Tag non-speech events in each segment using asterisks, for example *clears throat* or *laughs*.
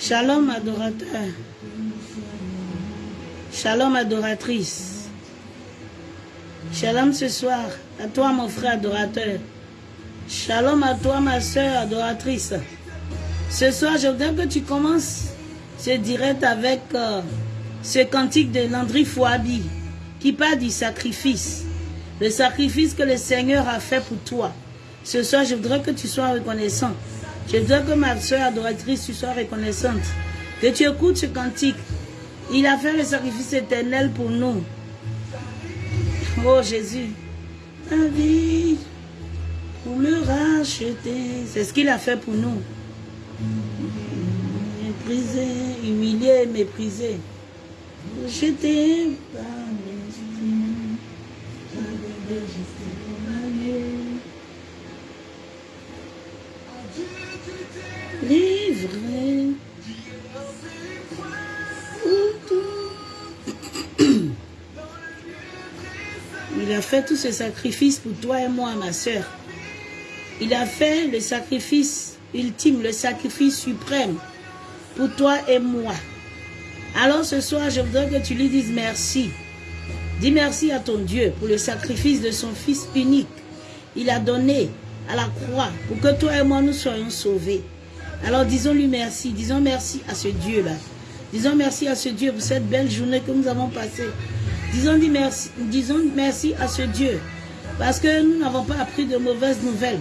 Shalom adorateur. Shalom adoratrice. Shalom ce soir à toi mon frère adorateur. Shalom à toi ma soeur adoratrice. Ce soir je voudrais que tu commences ce direct avec euh, ce cantique de Landry Fouabi qui parle du sacrifice. Le sacrifice que le Seigneur a fait pour toi. Ce soir je voudrais que tu sois reconnaissant. Je voudrais que ma soeur adoratrice, tu sois reconnaissante. Que tu écoutes ce cantique. Il a fait le sacrifice éternel pour nous. Oh Jésus, la vie pour me racheter. C'est ce qu'il a fait pour nous. Méprisé, humilié, méprisé. Jeté par livré. Il a fait tous ces sacrifices pour toi et moi, ma soeur. Il a fait le sacrifice ultime, le sacrifice suprême pour toi et moi. Alors ce soir, je voudrais que tu lui dises merci. Dis merci à ton Dieu pour le sacrifice de son Fils unique. Il a donné à la croix pour que toi et moi nous soyons sauvés. Alors disons-lui merci, disons merci à ce Dieu-là. Disons merci à ce Dieu pour cette belle journée que nous avons passée. Disons merci, disons merci à ce Dieu parce que nous n'avons pas appris de mauvaises nouvelles.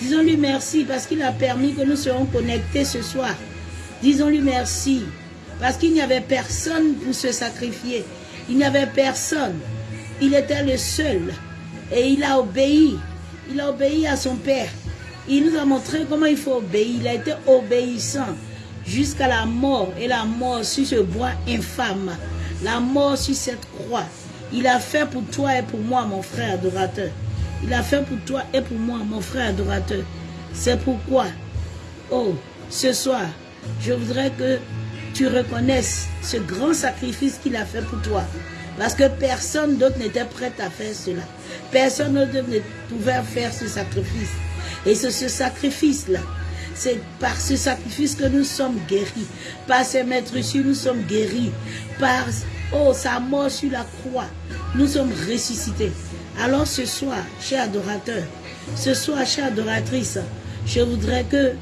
Disons-lui merci parce qu'il a permis que nous soyons connectés ce soir. Disons-lui merci parce qu'il n'y avait personne pour se sacrifier. Il n'y avait personne. Il était le seul. Et il a obéi. Il a obéi à son Père. Il nous a montré comment il faut obéir. Il a été obéissant jusqu'à la mort. Et la mort sur ce bois infâme. La mort sur cette croix. Il a fait pour toi et pour moi, mon frère adorateur. Il a fait pour toi et pour moi, mon frère adorateur. C'est pourquoi, oh, ce soir, je voudrais que tu reconnaisses ce grand sacrifice qu'il a fait pour toi. Parce que personne d'autre n'était prêt à faire cela. Personne d'autre ne pouvait faire ce sacrifice. Et c'est ce sacrifice-là. C'est par ce sacrifice que nous sommes guéris. Par ses maîtres ici, nous sommes guéris. Par oh, sa mort sur la croix, nous sommes ressuscités. Alors ce soir, cher adorateur, ce soir, chère adoratrice, je voudrais que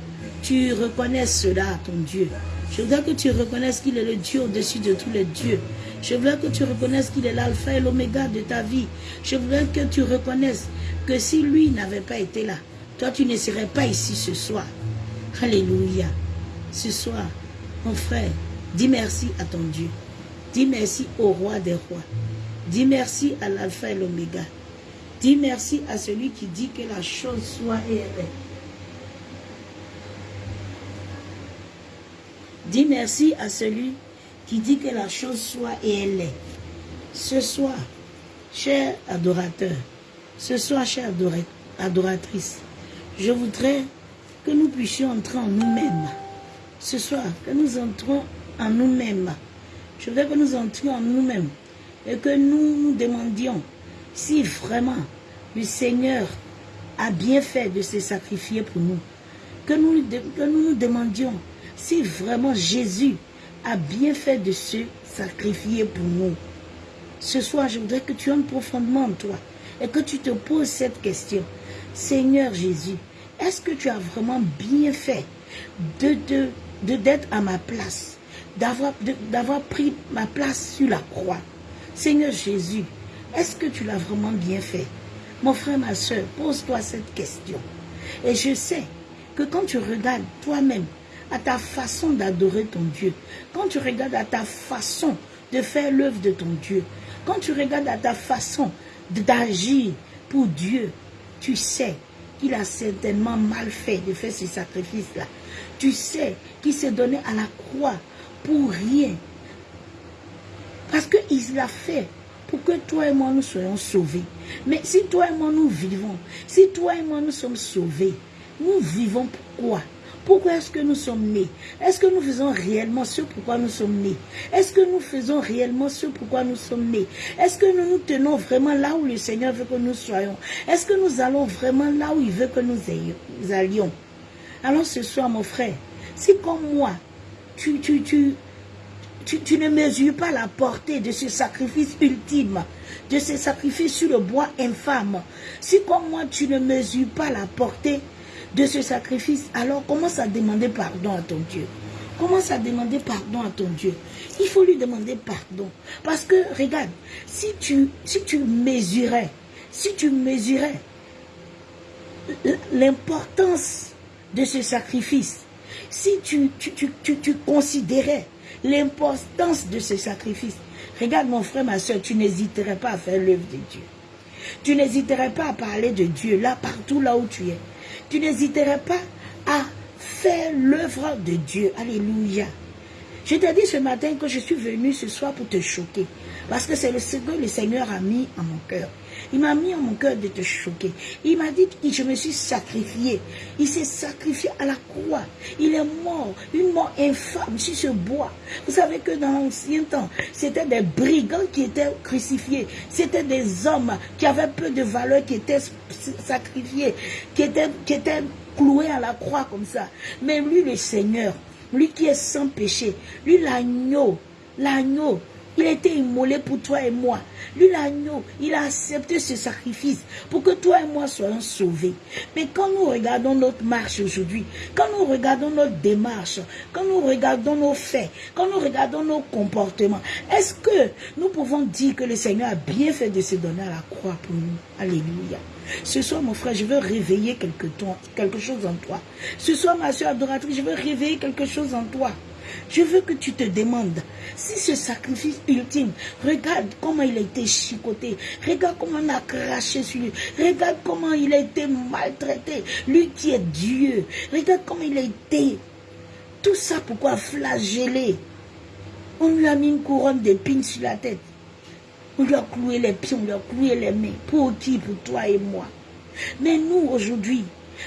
tu reconnaisses cela ton Dieu. Je voudrais que tu reconnaisses qu'il est le Dieu au-dessus de tous les dieux. Je voudrais que tu reconnaisses qu'il est l'alpha et l'oméga de ta vie. Je voudrais que tu reconnaisses que si lui n'avait pas été là, toi tu ne serais pas ici ce soir. Alléluia. Ce soir, mon frère, dis merci à ton Dieu. Dis merci au roi des rois. Dis merci à l'alpha et l'oméga. Dis merci à celui qui dit que la chose soit et elle est. Dis merci à celui qui dit que la chose soit et elle est. Ce soir, cher adorateur, ce soir, chère adoratrice, je voudrais que nous puissions entrer en nous-mêmes. Ce soir, que nous entrons en nous-mêmes. Je veux que nous entrions en nous-mêmes et que nous nous demandions si vraiment le Seigneur a bien fait de se sacrifier pour nous. Que nous, nous demandions si vraiment Jésus a bien fait de se sacrifier pour nous. Ce soir, je voudrais que tu entres profondément en toi et que tu te poses cette question. Seigneur Jésus, est-ce que tu as vraiment bien fait de d'être de, à ma place, d'avoir pris ma place sur la croix? Seigneur Jésus, est-ce que tu l'as vraiment bien fait? Mon frère, ma soeur, pose-toi cette question. Et je sais que quand tu regardes toi-même à ta façon d'adorer ton Dieu, quand tu regardes à ta façon de faire l'œuvre de ton Dieu, quand tu regardes à ta façon d'agir pour Dieu, tu sais qu'il a certainement mal fait de faire ce sacrifice-là. Tu sais qu'il s'est donné à la croix pour rien. Parce qu'il l'a fait pour que toi et moi nous soyons sauvés. Mais si toi et moi nous vivons, si toi et moi nous sommes sauvés, nous vivons pourquoi Pourquoi est-ce que nous sommes nés? Est-ce que nous faisons réellement ce pourquoi nous sommes nés? Est-ce que nous faisons réellement ce pourquoi nous sommes nés? Est-ce que nous nous tenons vraiment là où le Seigneur veut que nous soyons? Est-ce que nous allons vraiment là où il veut que nous allions? Alors ce soir, mon frère, si comme moi, tu, tu, ne mesures pas la portée de ce sacrifice ultime, de ce sacrifice sur le bois infâme. Si comme moi, tu ne mesures pas la portée de ce sacrifice, alors commence à demander pardon à ton Dieu? Commence à demander pardon à ton Dieu? Il faut lui demander pardon. Parce que, regarde, si tu, mesurais, si tu mesurais l'importance de ce sacrifice, si tu, tu, tu, tu considérais l'importance de ce sacrifice. Regarde mon frère, ma soeur, tu n'hésiterais pas à faire l'œuvre de Dieu. Tu n'hésiterais pas à parler de Dieu là, partout là où tu es. Tu n'hésiterais pas à faire l'œuvre de Dieu. Alléluia. Je t'ai dit ce matin que je suis venu ce soir pour te choquer. Parce que c'est ce que le Seigneur a mis en mon cœur. Il m'a mis en mon cœur de te choquer. Il m'a dit que je me suis sacrifié. Il s'est sacrifié à la croix. Il est mort, une mort infâme sur ce bois. Vous savez que dans l'ancien temps, c'était des brigands qui étaient crucifiés. C'était des hommes qui avaient peu de valeur qui étaient sacrifiés, qui étaient, qui cloués à la croix comme ça. Mais lui, le Seigneur, lui qui est sans péché, lui l'agneau, l'agneau, il a été immolé pour toi et moi. Lui, l'agneau, il a accepté ce sacrifice pour que toi et moi soyons sauvés. Mais quand nous regardons notre marche aujourd'hui, quand nous regardons notre démarche, quand nous regardons nos faits, quand nous regardons nos comportements, est-ce que nous pouvons dire que le Seigneur a bien fait de se donner à la croix pour nous? Alléluia. Ce soir, mon frère, je veux réveiller quelque, chose en toi. Ce soir, ma soeur adoratrice, je veux réveiller quelque chose en toi. Je veux que tu te demandes si ce sacrifice ultime, regarde comment il a été chicoté, regarde comment on a craché sur lui, regarde comment il a été maltraité, lui qui est Dieu, regarde comment il a été. Tout ça pourquoi flageller On lui a mis une couronne d'épines sur la tête. On lui a cloué les pieds, on lui a cloué les mains. Pour qui? Pour toi et moi. Mais nous, aujourd'hui,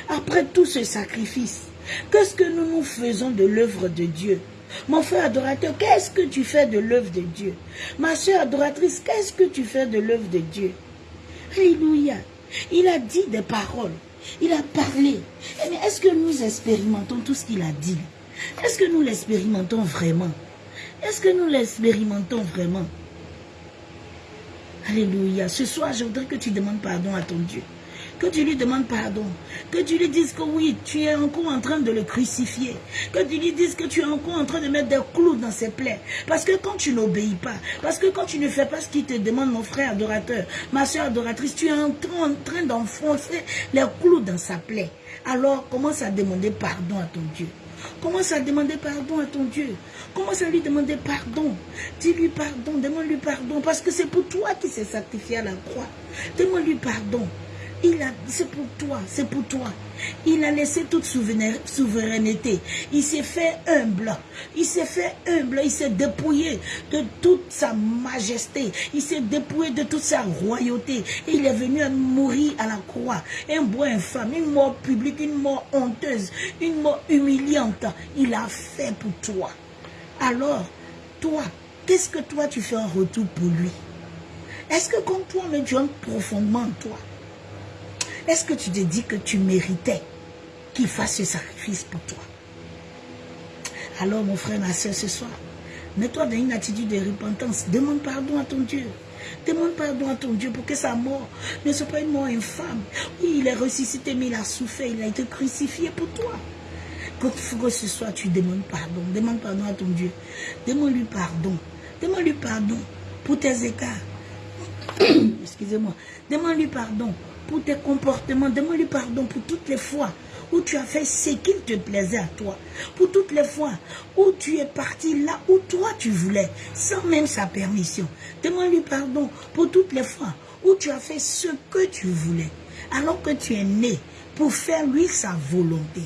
après tout ce sacrifice, qu'est-ce que nous nous faisons de l'œuvre de Dieu? Mon frère adorateur, qu'est-ce que tu fais de l'œuvre de Dieu? Ma soeur adoratrice, qu'est-ce que tu fais de l'œuvre de Dieu? Alléluia. Il a dit des paroles. Il a parlé. Mais est-ce que nous expérimentons tout ce qu'il a dit? Est-ce que nous l'expérimentons vraiment? Est-ce que nous l'expérimentons vraiment? Alléluia. Ce soir, je voudrais que tu demandes pardon à ton Dieu que tu lui demandes pardon, que tu lui dises que oui, tu es encore en train de le crucifier, que tu lui dises que tu es encore en train de mettre des clous dans ses plaies. Parce que quand tu n'obéis pas, parce que quand tu ne fais pas ce qu'il te demande, mon frère adorateur, ma soeur adoratrice, tu es en train d'enfoncer les clous dans sa plaie. Alors commence à demander pardon à ton Dieu. Commence à demander pardon à ton Dieu. Commence à lui demander pardon. Dis-lui pardon, demande-lui pardon. Parce que c'est pour toi qui s'est sacrifié à la croix. Demande-lui pardon. Il a, c'est pour toi, c'est pour toi. Il a laissé toute souveraineté. Il s'est fait humble. Il s'est fait humble. Il s'est dépouillé de toute sa majesté. Il s'est dépouillé de toute sa royauté. Et il est venu à mourir à la croix. Un bois infâme, une mort publique, une mort honteuse, une mort humiliante. Il a fait pour toi. Alors, toi, qu'est-ce que toi tu fais en retour pour lui? Est-ce que comme toi, mais tu aimes profondément toi? Est-ce que tu te dis que tu méritais qu'il fasse ce sacrifice pour toi? Alors mon frère, ma soeur, ce soir, mets-toi dans une attitude de repentance. Demande pardon à ton Dieu. Demande pardon à ton Dieu pour que sa mort ne soit pas une mort infâme. Oui, il est ressuscité, mais il a souffert, il a été crucifié pour toi. Quand que ce soir, tu demandes pardon. Demande pardon à ton Dieu. Demande-lui pardon. Demande-lui pardon pour tes écarts. *coughs* Excusez-moi. Demande-lui pardon pour tes comportements. Demande-lui pardon pour toutes les fois où tu as fait ce qu'il te plaisait à toi. Pour toutes les fois où tu es parti là où toi tu voulais, sans même sa permission. Demande-lui pardon pour toutes les fois où tu as fait ce que tu voulais, alors que tu es né pour faire lui sa volonté.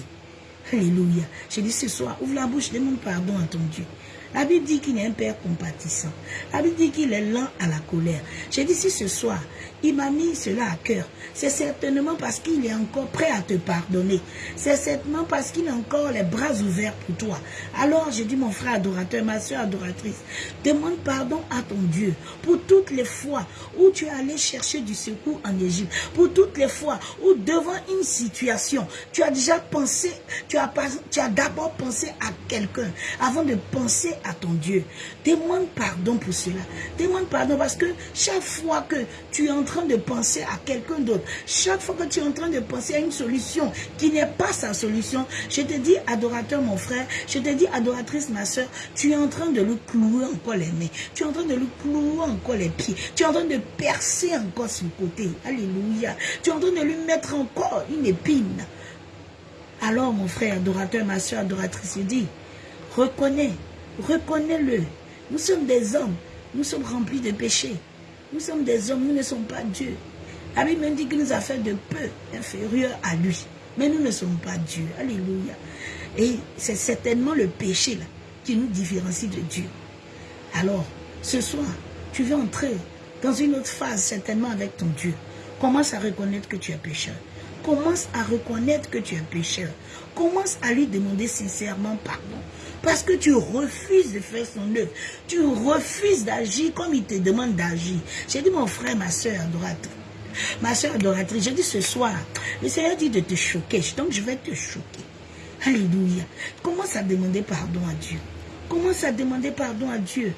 Alléluia. Je dis ce soir, ouvre la bouche, demande pardon à ton Dieu. La Bible dit qu'il est un père compatissant. La Bible dit qu'il est lent à la colère. J'ai dit si ce soir, il m'a mis cela à cœur. C'est certainement parce qu'il est encore prêt à te pardonner. C'est certainement parce qu'il a encore les bras ouverts pour toi. Alors, je dis, mon frère adorateur, ma soeur adoratrice, demande pardon à ton Dieu pour toutes les fois où tu es allé chercher du secours en Égypte, pour toutes les fois où devant une situation, tu as déjà pensé, tu as, d'abord pensé à quelqu'un avant de penser à ton Dieu. Demande pardon pour cela. Demande pardon parce que chaque fois que tu es en train de penser à quelqu'un d'autre, chaque fois que tu es en train de penser à une solution qui n'est pas sa solution, je te dis, adorateur mon frère, je te dis, adoratrice ma soeur, tu es en train de lui clouer encore les mains, tu es en train de lui clouer encore les pieds, tu es en train de percer encore son côté. Alléluia. Tu es en train de lui mettre encore une épine. Alors mon frère adorateur, ma soeur adoratrice, je dis, reconnais, reconnais-le. Nous sommes des hommes, nous sommes remplis de péchés. Nous sommes des hommes, nous ne sommes pas Dieu. La Bible dit qu'il nous a fait de peu inférieurs à lui. Mais nous ne sommes pas Dieu. Alléluia. Et c'est certainement le péché qui nous différencie de Dieu. Alors, ce soir, tu veux entrer dans une autre phase certainement avec ton Dieu. Commence à reconnaître que tu es pécheur. Commence à reconnaître que tu es pécheur. Commence à lui demander sincèrement pardon. Parce que tu refuses de faire son œuvre. Tu refuses d'agir comme il te demande d'agir. J'ai dit, mon frère, ma soeur adoratrice. Ma soeur adoratrice, j'ai dit ce soir, le Seigneur dit de te choquer. Donc je vais te choquer. Alléluia. Commence à demander pardon à Dieu. Commence à demander pardon à Dieu.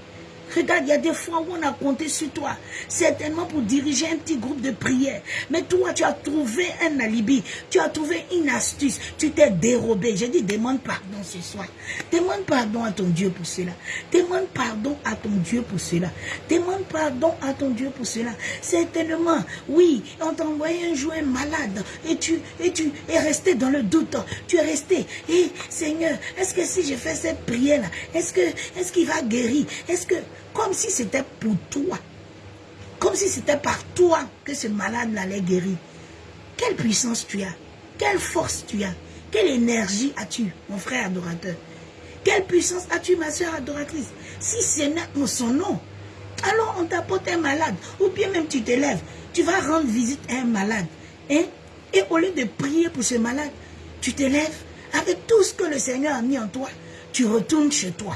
Regarde, il y a des fois où on a compté sur toi, certainement pour diriger un petit groupe de prière. Mais toi, tu as trouvé un alibi, tu as trouvé une astuce, tu t'es dérobé. J'ai dit, demande pardon ce soir. Demande pardon à ton Dieu pour cela. Demande pardon à ton Dieu pour cela. Demande pardon à ton Dieu pour cela. Certainement, oui, on t'a envoyé un jouet malade et tu, et tu es resté dans le doute. Tu es resté. Et eh, Seigneur, est-ce que si je fais cette prière-là, est-ce est-ce qu'il va guérir? Est-ce que, comme si c'était pour toi. Comme si c'était par toi que ce malade allait guérir. Quelle puissance tu as Quelle force tu as Quelle énergie as-tu, mon frère adorateur Quelle puissance as-tu, ma soeur adoratrice Si c'est son nom, alors on t'apporte un malade. Ou bien même tu te lèves, tu vas rendre visite à un malade. Hein? Et au lieu de prier pour ce malade, tu te lèves avec tout ce que le Seigneur a mis en toi. Tu retournes chez toi,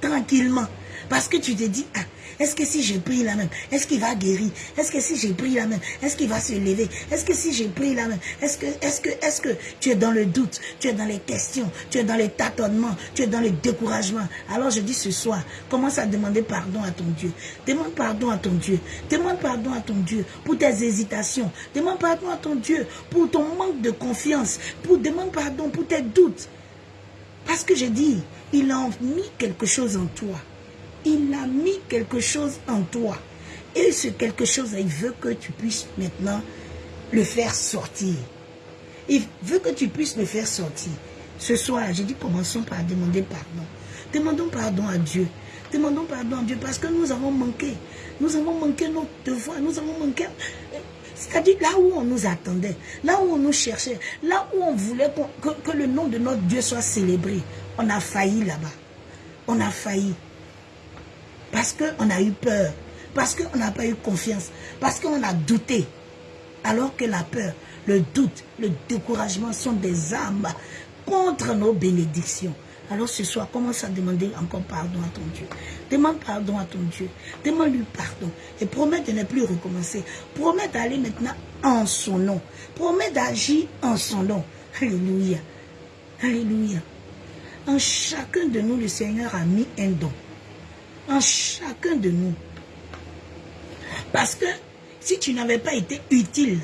tranquillement. Parce que tu te dis, ah, est-ce que si je prie la même, est-ce qu'il va guérir? Est-ce que si je prie la même, est-ce qu'il va se lever? Est-ce que si je prie la même, est-ce que, est-ce que, est-ce que tu es dans le doute, tu es dans les questions, tu es dans les tâtonnements, tu es dans le découragement Alors je dis ce soir, commence à demander pardon à ton Dieu. Demande pardon à ton Dieu. Demande pardon à ton Dieu pour tes hésitations. Demande pardon à ton Dieu pour ton manque de confiance. Pour demande pardon pour tes doutes. Parce que je dis, il a mis quelque chose en toi il a mis quelque chose en toi. Et ce quelque chose, il veut que tu puisses maintenant le faire sortir. Il veut que tu puisses le faire sortir. Ce soir, j'ai dit, commençons par demander pardon. Demandons pardon à Dieu. Demandons pardon à Dieu parce que nous avons manqué. Nous avons manqué notre devoir. Nous avons manqué... C'est-à-dire là où on nous attendait, là où on nous cherchait, là où on voulait que, que le nom de notre Dieu soit célébré. On a failli là-bas. On a failli. Parce qu'on a eu peur. Parce qu'on n'a pas eu confiance. Parce qu'on a douté. Alors que la peur, le doute, le découragement sont des armes contre nos bénédictions. Alors ce soir, commence à demander encore pardon à ton Dieu. Demande pardon à ton Dieu. Demande-lui pardon. Et promets de ne plus recommencer. Promets d'aller maintenant en son nom. Promets d'agir en son nom. Alléluia. Alléluia. En chacun de nous, le Seigneur a mis un don en chacun de nous. Parce que si tu n'avais pas été utile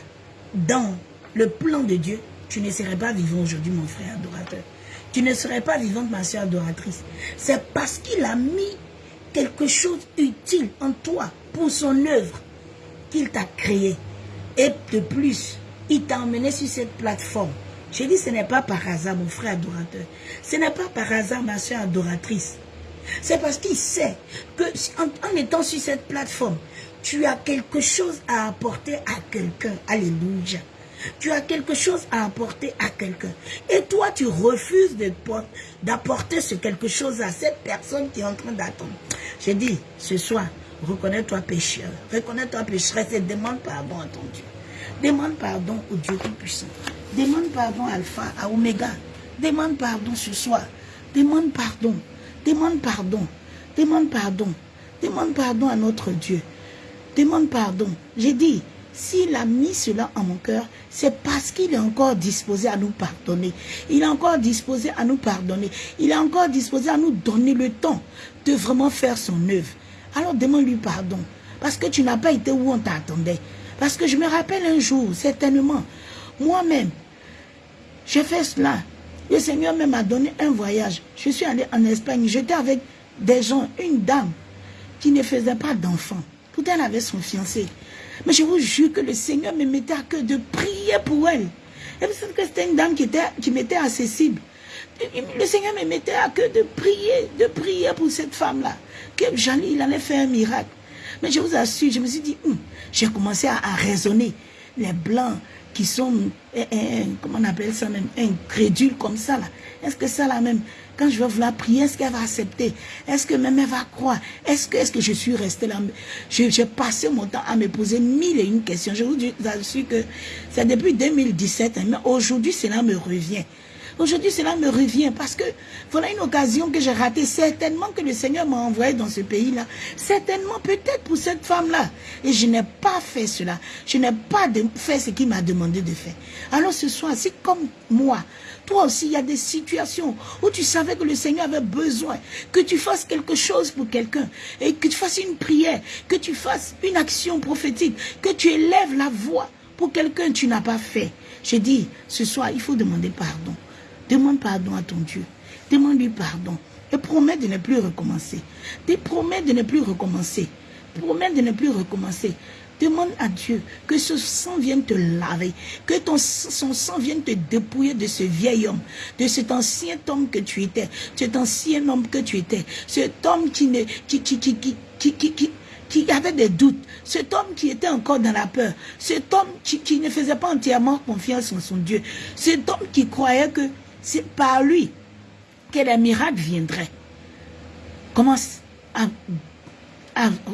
dans le plan de Dieu, tu ne serais pas vivant aujourd'hui, mon frère adorateur. Tu ne serais pas vivante, ma soeur adoratrice. C'est parce qu'il a mis quelque chose utile en toi pour son œuvre qu'il t'a créé. Et de plus, il t'a emmené sur cette plateforme. J'ai dit, ce n'est pas par hasard, mon frère adorateur. Ce n'est pas par hasard, ma soeur adoratrice. C'est parce qu'il sait que en, étant sur cette plateforme, tu as quelque chose à apporter à quelqu'un. Alléluia. Tu as quelque chose à apporter à quelqu'un. Et toi, tu refuses d'apporter ce quelque chose à cette personne qui est en train d'attendre. J'ai dit, ce soir, Reconnais-toi pécheur. Reconnais-toi pécheresse et demande pardon à ton Dieu. Demande pardon au Dieu Tout-Puissant. Demande pardon Alpha, à Oméga. Demande pardon ce soir. Demande pardon. Demande pardon. Demande pardon. Demande pardon à notre Dieu. Demande pardon. J'ai dit, s'il a mis cela en mon cœur, c'est parce qu'il est encore disposé à nous pardonner. Il est encore disposé à nous pardonner. Il est encore disposé à nous donner le temps de vraiment faire son œuvre. Alors demande-lui pardon. Parce que tu n'as pas été où on t'attendait. Parce que je me rappelle un jour, certainement, moi-même, j'ai fait cela. Le Seigneur même m'a donné un voyage. Je suis allé en Espagne. J'étais avec des gens, une dame qui ne faisait pas d'enfant. Pourtant, elle avait son fiancé. Mais je vous jure que le Seigneur me mettait à cœur de prier pour elle. Et c'était une dame qui, était, qui m'était accessible. Le Seigneur me mettait à cœur de prier, de prier pour cette femme-là. Que il allait faire un miracle. Mais je vous assure, je me suis dit, hum, j'ai commencé à, raisonner. Les blancs qui sont, comment on appelle ça même, incrédules comme ça là. Est-ce que ça là même, quand je vais vouloir prier, est-ce qu'elle va accepter? Est-ce que même elle va croire? Est-ce que, est que je suis resté là? J'ai passé mon temps à me poser mille et une questions. Je vous assure que c'est depuis 2017, hein, mais aujourd'hui cela me revient. Aujourd'hui, cela me revient parce que voilà une occasion que j'ai ratée. Certainement que le Seigneur m'a envoyé dans ce pays-là. Certainement, peut-être pour cette femme-là. Et je n'ai pas fait cela. Je n'ai pas fait ce qu'il m'a demandé de faire. Alors ce soir, si comme moi, toi aussi, il y a des situations où tu savais que le Seigneur avait besoin que tu fasses quelque chose pour quelqu'un et que tu fasses une prière, que tu fasses une action prophétique, que tu élèves la voix pour quelqu'un tu n'as pas fait. J'ai dit, ce soir, il faut demander pardon. Demande pardon à ton Dieu. Demande-lui pardon. Et promets de ne plus recommencer. Dis promets de ne plus recommencer. Promets de ne plus recommencer. Demande à Dieu que ce sang vienne te laver, que ton, son sang vienne te dépouiller de ce vieil homme, de cet ancien homme que tu étais, cet ancien homme que tu étais, cet homme qui, ne, qui, qui, qui, qui, qui, qui avait des doutes, cet homme qui était encore dans la peur, cet homme qui ne faisait pas entièrement confiance en son Dieu, cet homme qui croyait que c'est par lui que les miracles viendraient. Commence à,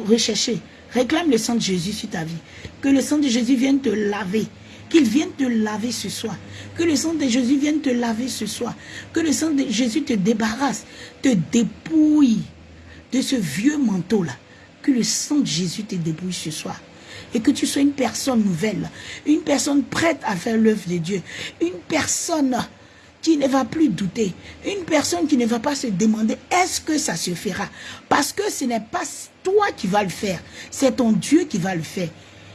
rechercher. Réclame le sang de Jésus sur ta vie. Que le sang de Jésus vienne te laver. Qu'il vienne te laver ce soir. Que le sang de Jésus vienne te laver ce soir. Que le sang de Jésus te débarrasse, te dépouille de ce vieux manteau-là. Que le sang de Jésus te dépouille ce soir. Et que tu sois une personne nouvelle. Une personne prête à faire l'œuvre de Dieu. Une personne qui ne va plus douter. Une personne qui ne va pas se demander est-ce que ça se fera? Parce que ce n'est pas toi qui vas le faire, c'est ton Dieu qui va le faire.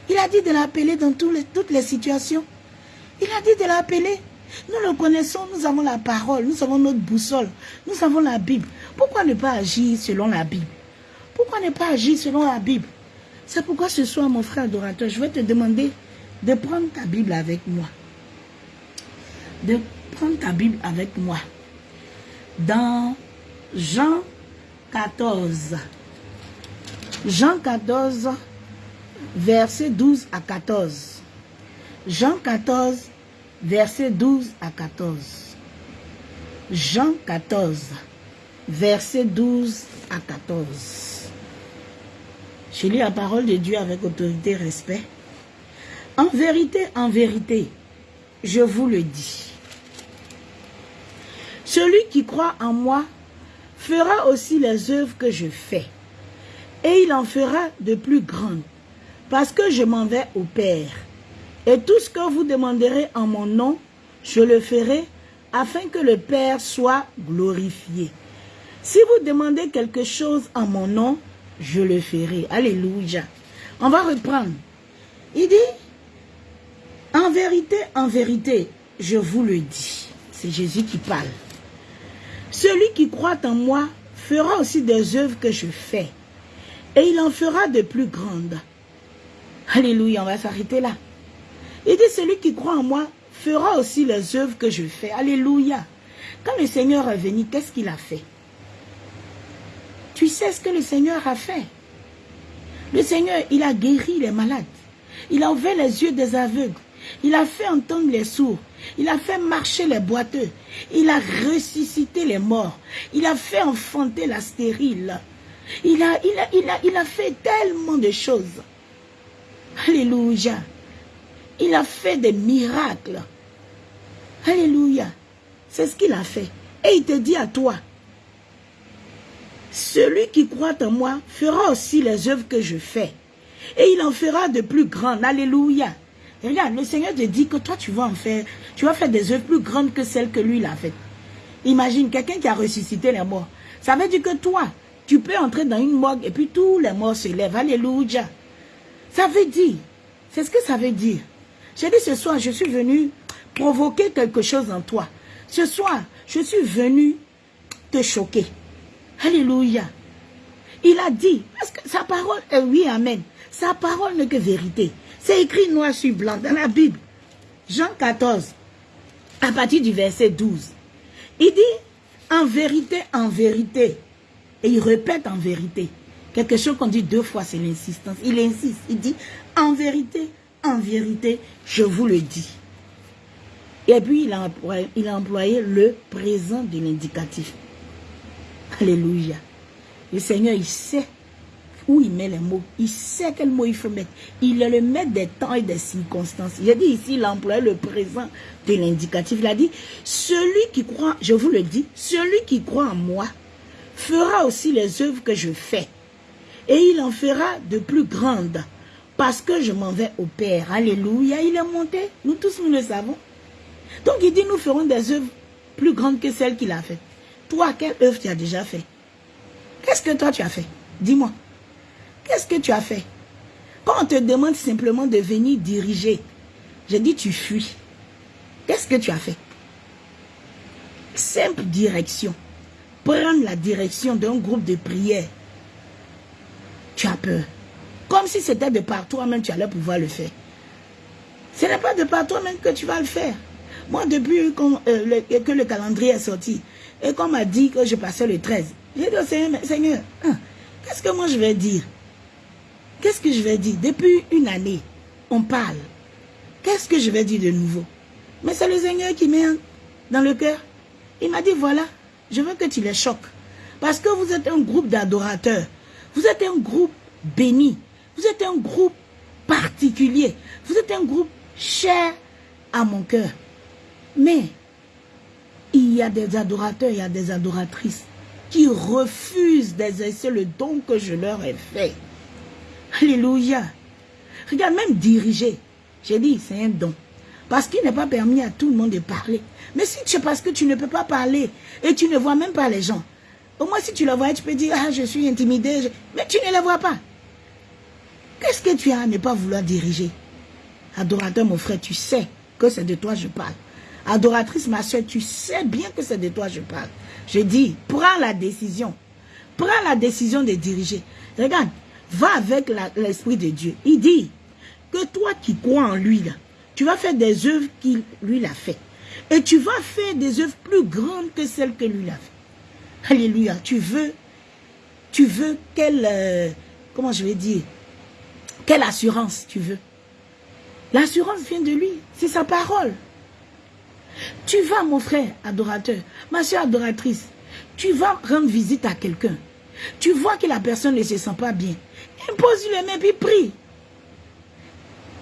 Il a dit de l'appeler dans toutes les situations. Il a dit de l'appeler. Nous le connaissons, nous avons la parole, nous avons notre boussole, nous avons la Bible. Pourquoi ne pas agir selon la Bible? Pourquoi ne pas agir selon la Bible? C'est pourquoi ce soir, mon frère adorateur, je vais te demander de prendre ta Bible avec moi. De prends ta Bible avec moi. Dans Jean 14. Jean 14, verset 12 à 14. Jean 14, verset 12 à 14. Jean 14, verset 12 à 14. Je lis la parole de Dieu avec autorité et respect. En vérité, en vérité, je vous le dis. Celui qui croit en moi fera aussi les œuvres que je fais. Et il en fera de plus grandes, parce que je m'en vais au Père. Et tout ce que vous demanderez en mon nom, je le ferai, afin que le Père soit glorifié. Si vous demandez quelque chose en mon nom, je le ferai. Alléluia. On va reprendre. Il dit, en vérité, en vérité, je vous le dis. C'est Jésus qui parle. Celui qui croit en moi fera aussi des œuvres que je fais. Et il en fera de plus grandes. Alléluia, on va s'arrêter là. Il dit, celui qui croit en moi fera aussi les œuvres que je fais. Alléluia. Quand le Seigneur est venu, qu'est-ce qu'il a fait? Tu sais ce que le Seigneur a fait? Le Seigneur, il a guéri les malades. Il a ouvert les yeux des aveugles. Il a fait entendre les sourds. Il a fait marcher les boiteux. Il a ressuscité les morts. Il a fait enfanter la stérile. Il a, fait tellement de choses. Alléluia. Il a fait des miracles. Alléluia. C'est ce qu'il a fait. Et il te dit à toi, celui qui croit en moi fera aussi les œuvres que je fais. Et il en fera de plus grandes. Alléluia. Regarde, le Seigneur te dit que toi, tu vas en faire, tu vas faire des œuvres plus grandes que celles que lui, il a faites. Imagine quelqu'un qui a ressuscité les morts. Ça veut dire que toi, tu peux entrer dans une morgue et puis tous les morts se lèvent. Alléluia. Ça veut dire, c'est ce que ça veut dire. J'ai dit ce soir, je suis venu provoquer quelque chose en toi. Ce soir, je suis venu te choquer. Alléluia. Il a dit, parce que sa parole est oui, amen. Sa parole n'est que vérité. C'est écrit noir sur blanc dans la Bible. Jean 14, à partir du verset 12. Il dit, en vérité, en vérité. Et il répète en vérité. Quelque chose qu'on dit deux fois, c'est l'insistance. Il insiste, il dit, en vérité, en vérité, je vous le dis. Et puis, il a employé, le présent de l'indicatif. Alléluia. Le Seigneur, il sait où il met les mots. Il sait quel mot il faut mettre. Il le met des temps et des circonstances. A dit ici, il le présent de l'indicatif. Il a dit, celui qui croit, je vous le dis, celui qui croit en moi fera aussi les œuvres que je fais. Et il en fera de plus grandes parce que je m'en vais au Père. Alléluia, il est monté. Nous tous, nous le savons. Donc il dit, nous ferons des œuvres plus grandes que celles qu'il a faites. Toi, quelle œuvre tu as déjà fait? Qu'est-ce que toi tu as fait? Dis-moi. Qu'est-ce que tu as fait? Quand on te demande simplement de venir diriger, je dis tu fuis. Qu'est-ce que tu as fait? Simple direction. Prendre la direction d'un groupe de prière. Tu as peur. Comme si c'était de par toi-même tu allais pouvoir le faire. Ce n'est pas de par toi-même que tu vas le faire. Moi, depuis euh, que le calendrier est sorti, et qu'on m'a dit que je passais le 13, j'ai dit au Seigneur, Seigneur, hein, qu'est-ce que moi je vais dire? Qu'est-ce que je vais dire? Depuis une année, on parle. Qu'est-ce que je vais dire de nouveau? Mais c'est le Seigneur qui met dans le cœur. Il m'a dit, voilà, je veux que tu les choques. Parce que vous êtes un groupe d'adorateurs. Vous êtes un groupe béni. Vous êtes un groupe particulier. Vous êtes un groupe cher à mon cœur. Mais il y a des adorateurs, il y a des adoratrices qui refusent d'exercer le don que je leur ai fait. Alléluia. Regarde, même diriger. J'ai dit, c'est un don. Parce qu'il n'est pas permis à tout le monde de parler. Mais si c'est parce que tu ne peux pas parler et tu ne vois même pas les gens, au moins si tu les vois, tu peux dire, ah, je suis intimidé. Mais tu ne les vois pas. Qu'est-ce que tu as à ne pas vouloir diriger? Adorateur, mon frère, tu sais que c'est de toi je parle. Adoratrice, ma soeur, tu sais bien que c'est de toi je parle. Je dis, prends la décision. Prends la décision de diriger. Regarde, va avec l'Esprit de Dieu. Il dit que toi qui crois en lui, là, tu vas faire des œuvres qu'il lui a fait. Et tu vas faire des œuvres plus grandes que celles que lui a fait. Alléluia. Tu veux, tu veux quelle, euh, comment je vais dire, quelle assurance tu veux? L'assurance vient de lui. C'est sa parole. Tu vas, mon frère adorateur, ma soeur adoratrice, tu vas rendre visite à quelqu'un. Tu vois que la personne ne se sent pas bien. Impose-lui les mains puis prie.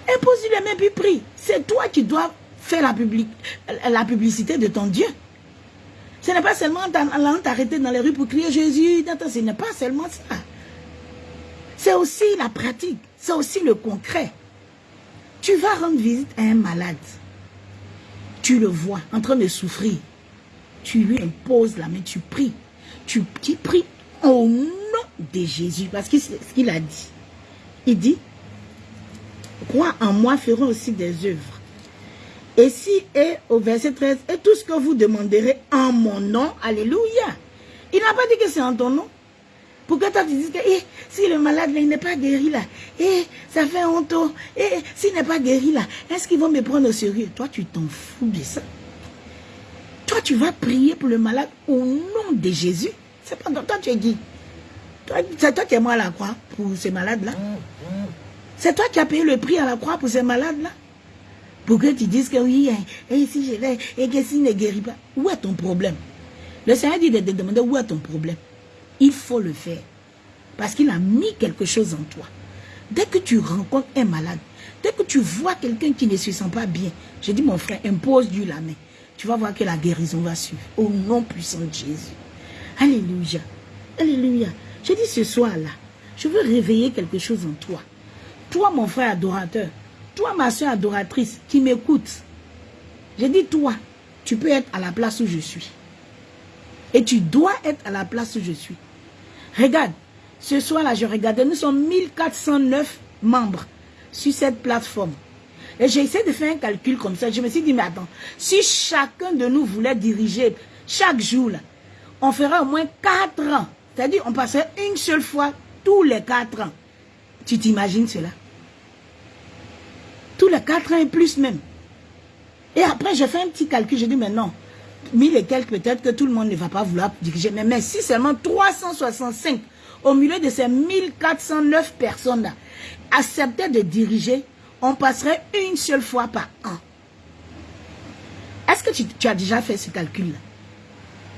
Impose-lui les mains puis prie. C'est toi qui dois faire la, publicité de ton Dieu. Ce n'est pas seulement en t'arrêter dans les rues pour crier Jésus. Ce n'est pas seulement ça. C'est aussi la pratique. C'est aussi le concret. Tu vas rendre visite à un malade tu le vois en train de souffrir, tu lui imposes la main, tu pries. Tu, pries au nom de Jésus. Parce qu'il a dit. Il dit, crois en moi feront aussi des œuvres. Et si, et au verset 13, et tout ce que vous demanderez en mon nom, alléluia. Il n'a pas dit que c'est en ton nom. Pourquoi toi tu dis que eh, si le malade n'est pas guéri là, eh, ça fait honte, eh, s'il n'est pas guéri là, est-ce qu'ils vont me prendre au sérieux? Toi tu t'en fous de ça. Toi tu vas prier pour le malade au nom de Jésus. C'est pas toi tu es dit. C'est toi qui es moi à la croix pour ces malades là. C'est toi qui as payé le prix à la croix pour ces malades là. Pour que tu dises que oui, et eh, si je vais, et que s'il ne guérit pas, où est ton problème? Le Seigneur dit de te demander où est ton problème. Il faut le faire. Parce qu'il a mis quelque chose en toi. Dès que tu rencontres un malade, dès que tu vois quelqu'un qui ne se sent pas bien, j'ai dit mon frère, impose-lui la main. Tu vas voir que la guérison va suivre. Au nom puissant de Jésus. Alléluia. Alléluia. J'ai dit ce soir-là, je veux réveiller quelque chose en toi. Toi, mon frère adorateur, toi, ma soeur adoratrice, qui m'écoute, j'ai dit toi, tu peux être à la place où je suis. Et tu dois être à la place où je suis. Regarde, ce soir-là, je regardais, nous sommes 1409 membres sur cette plateforme. Et j'ai essayé de faire un calcul comme ça. Je me suis dit, mais attends, si chacun de nous voulait diriger chaque jour, là, on ferait au moins 4 ans. C'est-à-dire, on passerait une seule fois tous les 4 ans. Tu t'imagines cela? Tous les 4 ans et plus même. Et après, j'ai fait un petit calcul. J'ai dit, mais non, mille et quelques, peut-être que tout le monde ne va pas vouloir diriger. Mais, mais si seulement 365 au milieu de ces 1409 personnes-là acceptaient de diriger, on passerait une seule fois par an. Est-ce que tu, as déjà fait ce calcul-là?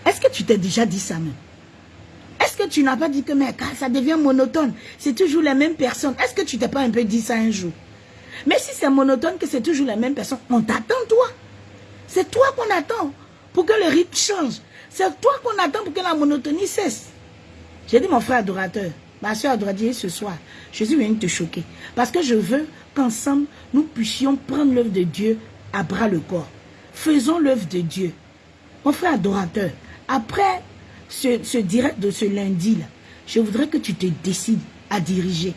Est-ce que tu t'es déjà dit ça même? Est-ce que tu n'as pas dit que mais, ça devient monotone C'est toujours les mêmes personnes? Est-ce que tu t'es pas un peu dit ça un jour? Mais si c'est monotone, que c'est toujours les mêmes personnes, on t'attend toi. C'est toi qu'on attend pour que le rythme change. C'est toi qu'on attend pour que la monotonie cesse. J'ai dit mon frère adorateur, ma soeur adoratrice ce soir, je suis venu te choquer. Parce que je veux qu'ensemble, nous puissions prendre l'œuvre de Dieu à bras le corps. Faisons l'œuvre de Dieu. Mon frère adorateur, après ce, direct de ce lundi-là, je voudrais que tu te décides à diriger.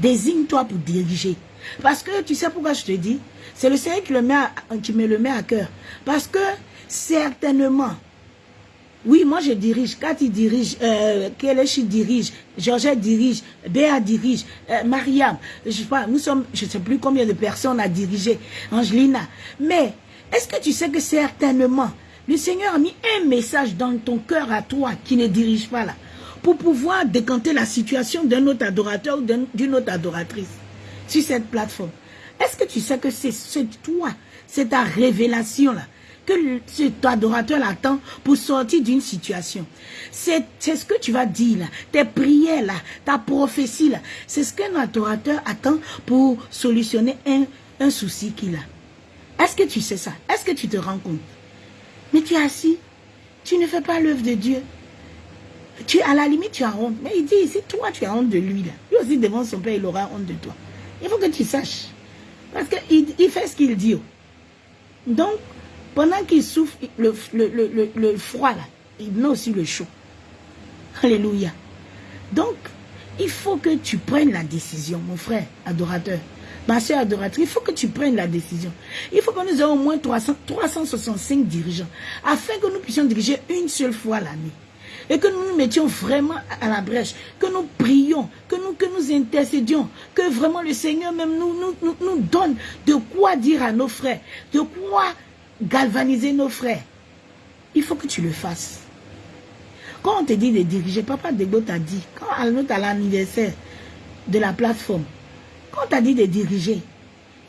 Désigne-toi pour diriger. Parce que tu sais pourquoi je te dis? C'est le Seigneur qui me le met à cœur. Parce que certainement, oui, moi je dirige. Cathy dirige, euh, Kelechi dirige, Georgette dirige, Béa dirige, euh, Mariam. Je sais pas, nous sommes, je ne sais plus combien de personnes à diriger. Angelina. Mais, est-ce que tu sais que certainement, le Seigneur a mis un message dans ton cœur à toi qui ne dirige pas là, pour pouvoir décanter la situation d'un autre adorateur ou d'une autre adoratrice sur cette plateforme. Est-ce que tu sais que c'est toi, c'est ta révélation là, que cet adorateur attend pour sortir d'une situation? C'est ce que tu vas dire là, tes prières là, ta prophétie là. C'est ce qu'un adorateur attend pour solutionner un, un souci qu'il a. Est-ce que tu sais ça? Est-ce que tu te rends compte? Mais tu es assis, tu ne fais pas l'œuvre de Dieu. Tu, à la limite, tu as honte. Mais il dit ici, toi, tu as honte de lui. Là. Lui aussi, devant son père, il aura honte de toi. Il faut que tu saches. Parce qu'il il fait ce qu'il dit. Donc, pendant qu'il souffre le, le, froid, là, il met aussi le chaud. Alléluia. Donc, il faut que tu prennes la décision, mon frère adorateur, ma soeur adoratrice, il faut que tu prennes la décision. Il faut que nous ayons au moins 300, 365 dirigeants, afin que nous puissions diriger une seule fois l'année. Et que nous nous mettions vraiment à la brèche, que nous prions, que nous, que nous intercédions, que vraiment le Seigneur même nous, donne de quoi dire à nos frères, de quoi galvaniser nos frères. Il faut que tu le fasses. Quand on te dit de diriger, Papa Dego t'a dit, quand à l'anniversaire de la plateforme, quand on t'a dit de diriger,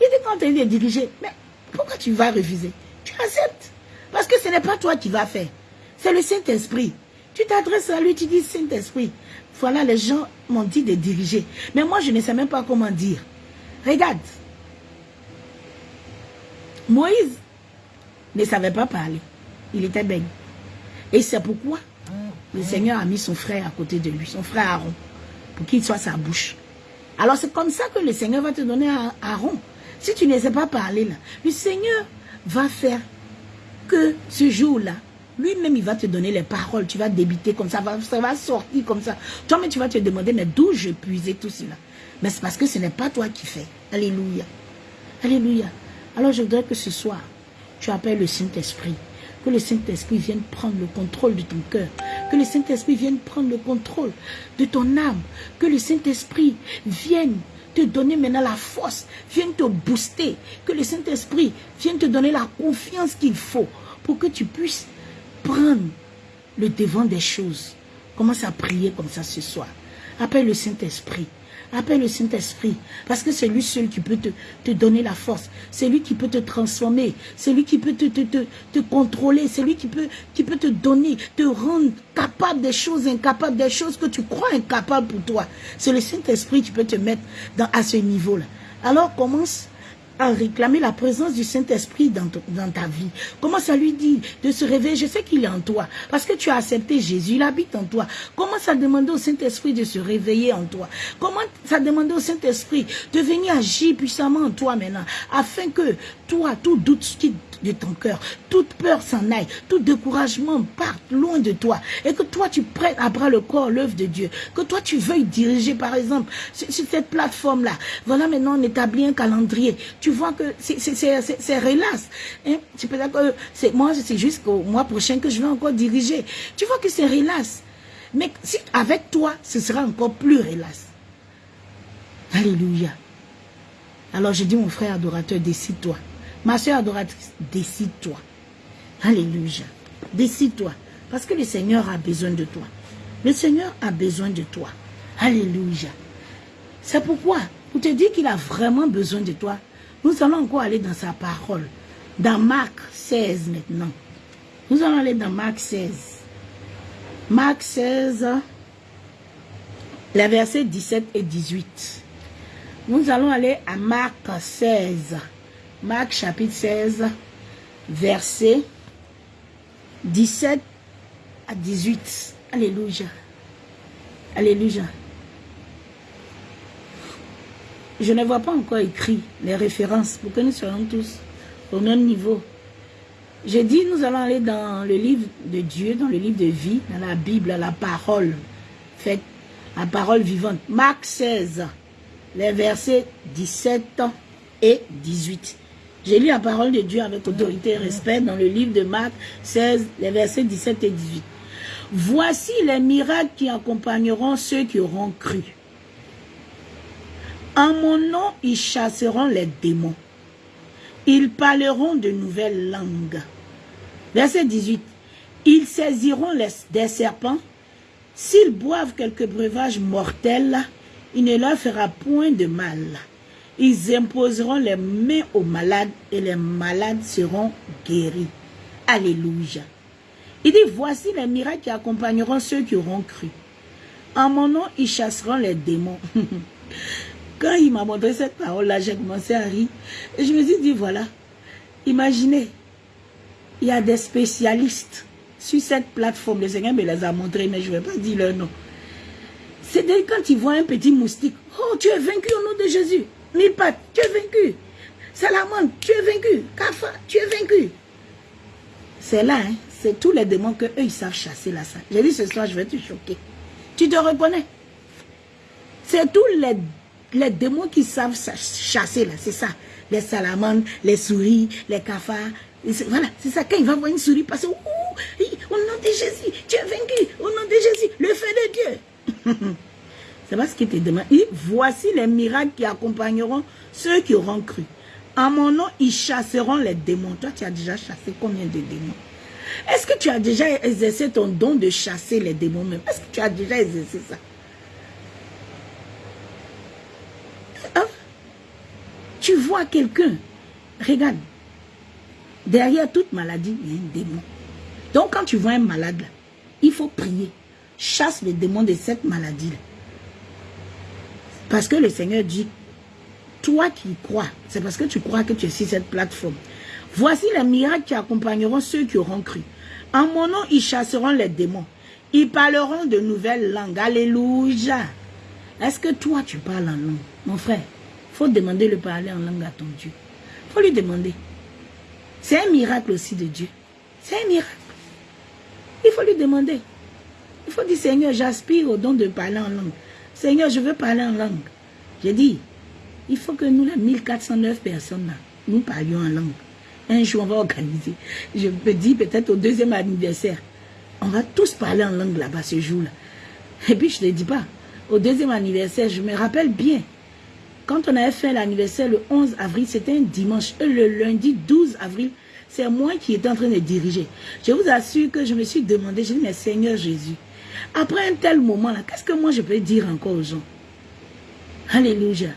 il dit quand on t'a dit de diriger, mais pourquoi tu vas refuser? Tu acceptes. Parce que ce n'est pas toi qui vas faire. C'est le Saint-Esprit. Tu t'adresses à lui, tu dis Saint-Esprit. Voilà, les gens m'ont dit de diriger. Mais moi, je ne sais même pas comment dire. Regarde. Moïse ne savait pas parler. Il était bègue. Et c'est pourquoi le Seigneur a mis son frère à côté de lui, son frère Aaron, pour qu'il soit sa bouche. Alors c'est comme ça que le Seigneur va te donner à Aaron. Si tu ne sais pas parler là, le Seigneur va faire que ce jour-là, lui-même, il va te donner les paroles. Tu vas débiter comme ça, ça va sortir comme ça. Toi, mais tu vas te demander, mais d'où je puisais tout cela? Mais c'est parce que ce n'est pas toi qui fais. Alléluia. Alléluia. Alors je voudrais que ce soir, tu appelles le Saint-Esprit. Que le Saint-Esprit vienne prendre le contrôle de ton cœur. Que le Saint-Esprit vienne prendre le contrôle de ton âme. Que le Saint-Esprit vienne te donner maintenant la force, vienne te booster. Que le Saint-Esprit vienne te donner la confiance qu'il faut pour que tu puisses prendre le devant des choses. Commence à prier comme ça ce soir. Appelle le Saint-Esprit. Appelle le Saint-Esprit. Parce que c'est lui seul qui peut te, te donner la force. C'est lui qui peut te transformer. C'est lui qui peut te, te, te, te contrôler. C'est lui qui peut, qui peut te donner, te rendre capable des choses incapables, des choses que tu crois incapables pour toi. C'est le Saint-Esprit qui peut te mettre dans, à ce niveau-là. Alors commence à réclamer la présence du Saint-Esprit dans, ta vie. Commence à lui dire de se réveiller? Je sais qu'il est en toi. Parce que tu as accepté Jésus, il habite en toi. Commence à demander au Saint-Esprit de se réveiller en toi? Commence à demander au Saint-Esprit de venir agir puissamment en toi maintenant. Afin que toi, tout doute qui de ton cœur, toute peur s'en aille, tout découragement parte loin de toi, et que toi tu prennes à bras le corps l'œuvre de Dieu, que toi tu veuilles diriger par exemple sur, cette plateforme-là. Voilà maintenant on établit un calendrier. Tu vois que c'est relax. Hein? C'est moi, c'est jusqu'au mois prochain que je vais encore diriger. Tu vois que c'est relax. Mais avec toi, ce sera encore plus relax. Alléluia. Alors je dis mon frère adorateur, décide-toi. Ma soeur adoratrice, décide-toi. Alléluia. Décide-toi. Parce que le Seigneur a besoin de toi. Le Seigneur a besoin de toi. Alléluia. C'est pourquoi, pour te dire qu'il a vraiment besoin de toi, nous allons encore aller dans sa parole. Dans Marc 16 maintenant. Nous allons aller dans Marc 16. Marc 16, les versets 17 et 18. Nous allons aller à Marc 16. Marc chapitre 16, verset 17 à 18. Alléluia. Alléluia. Je ne vois pas encore écrit les références pour que nous soyons tous au même niveau. J'ai dit, nous allons aller dans le livre de Dieu, dans le livre de vie, dans la Bible, la parole faite, la parole vivante. Marc 16, les versets 17 et 18. J'ai lu la parole de Dieu avec autorité et respect dans le livre de Marc 16, les versets 17 et 18. Voici les miracles qui accompagneront ceux qui auront cru. En mon nom, ils chasseront les démons. Ils parleront de nouvelles langues. Verset 18. Ils saisiront les, des serpents. S'ils boivent quelques breuvages mortels, il ne leur fera point de mal. Ils imposeront les mains aux malades et les malades seront guéris. Alléluia. Il dit, voici les miracles qui accompagneront ceux qui auront cru. En mon nom, ils chasseront les démons. *laughs* Quand il m'a montré cette parole-là, j'ai commencé à rire. Et je me suis dit, voilà, imaginez, il y a des spécialistes sur cette plateforme. Le Seigneur me les a montrés, mais je ne vais pas dire leur nom. C'est quand ils voient un petit moustique. Oh, tu es vaincu au nom de Jésus. Pattes, tu es vaincu. Salamande, tu es vaincu. Kafa, tu es vaincu. C'est là, hein, c'est tous les démons que eux ils savent chasser là. J'ai dit ce soir, je vais te choquer. Tu te reconnais C'est tous les, démons qui savent chasser là, c'est ça. Les salamandres, les souris, les cafards. Voilà, c'est ça. Quand il va voir une souris passer, au nom de Jésus, tu es vaincu. Au nom de Jésus, le feu de Dieu. *laughs* C'est pas ce qui te demande. voici les miracles qui accompagneront ceux qui auront cru. En mon nom, ils chasseront les démons. Toi, tu as déjà chassé combien de démons? Est-ce que tu as déjà exercé ton don de chasser les démons même? Est-ce que tu as déjà exercé ça? Hein? Tu vois quelqu'un, regarde, derrière toute maladie, il y a un démon. Donc quand tu vois un malade, il faut prier. Chasse les démons de cette maladie-là. Parce que le Seigneur dit, toi qui crois, c'est parce que tu crois que tu es sur cette plateforme. Voici les miracles qui accompagneront ceux qui auront cru. En mon nom, ils chasseront les démons. Ils parleront de nouvelles langues. Alléluia. Est-ce que toi, tu parles en langue? Mon frère, il faut demander le parler en langue à ton Dieu. Il faut lui demander. C'est un miracle aussi de Dieu. C'est un miracle. Il faut lui demander. Il faut dire, Seigneur, j'aspire au don de parler en langue. Seigneur, je veux parler en langue. J'ai dit, il faut que nous, les 1409 personnes, là, nous parlions en langue. Un jour, on va organiser. Je me dis peut-être au deuxième anniversaire, on va tous parler en langue là-bas ce jour-là. Et puis, je ne te dis pas, au deuxième anniversaire, je me rappelle bien, quand on avait fait l'anniversaire le 11 avril, c'était un dimanche. Et le lundi 12 avril, c'est moi qui étais en train de diriger. Je vous assure que je me suis demandé, j'ai dit, mais Seigneur Jésus, après un tel moment-là, qu'est-ce que moi je peux dire encore aux gens? Alléluia.